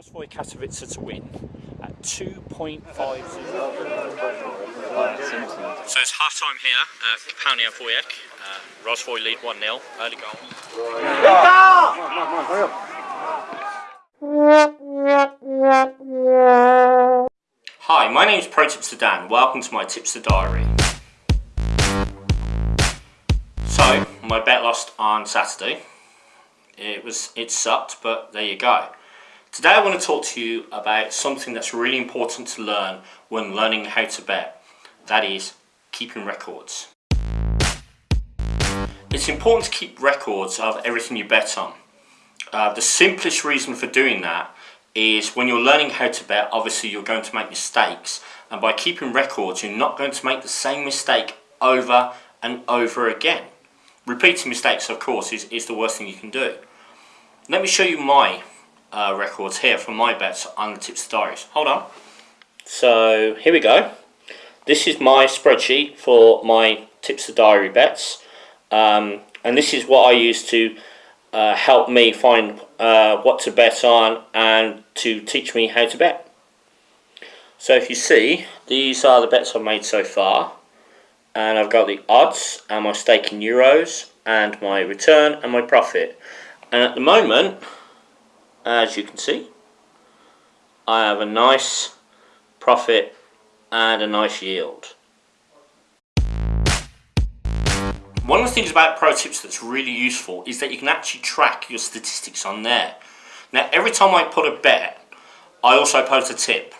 Rozwój Katowice to win at 2.50. So it's half time here at Kapałnia Wujek. Uh, Rozwój lead 1 0, early goal. Hi, my name is Pro Tipster Dan. Welcome to my Tipster Diary. So, my bet lost on Saturday. It was it sucked, but there you go. Today I want to talk to you about something that's really important to learn when learning how to bet. That is keeping records. It's important to keep records of everything you bet on. Uh, the simplest reason for doing that is when you're learning how to bet, obviously you're going to make mistakes. And by keeping records, you're not going to make the same mistake over and over again. Repeating mistakes, of course, is, is the worst thing you can do. Let me show you my uh, records here from my bets on the Tipster Diaries. Hold on. So here we go. This is my spreadsheet for my Tipster Diary bets. Um, and this is what I use to uh, help me find uh, what to bet on and to teach me how to bet. So if you see, these are the bets I've made so far. And I've got the odds and my stake in euros and my return and my profit. And at the moment, as you can see, I have a nice profit and a nice yield. One of the things about Pro Tips that's really useful is that you can actually track your statistics on there. Now every time I put a bet, I also post a tip.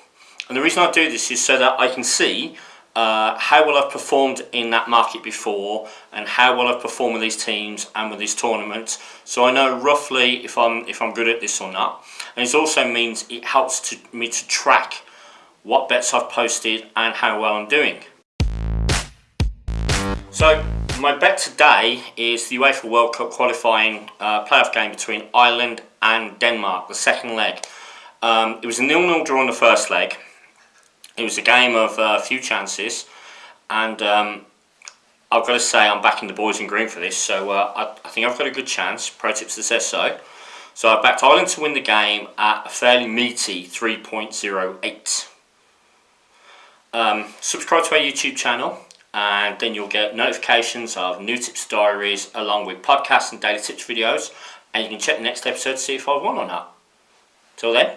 And the reason I do this is so that I can see uh, how well I've performed in that market before and how well I've performed with these teams and with these tournaments so I know roughly if I'm if I'm good at this or not and it also means it helps to, me to track what bets I've posted and how well I'm doing. So my bet today is the UEFA World Cup qualifying uh, playoff game between Ireland and Denmark, the second leg. Um, it was a nil-nil draw in the first leg. It was a game of a uh, few chances, and um, I've got to say I'm backing the boys in green for this, so uh, I, I, think I've got a good chance. Protipster says so. So I backed Ireland to win the game at a fairly meaty 3.08. Um, subscribe to our YouTube channel and then you'll get notifications of new tips diaries along with podcasts and daily tips videos and you can check the next episode to see if I've won or not. Till then,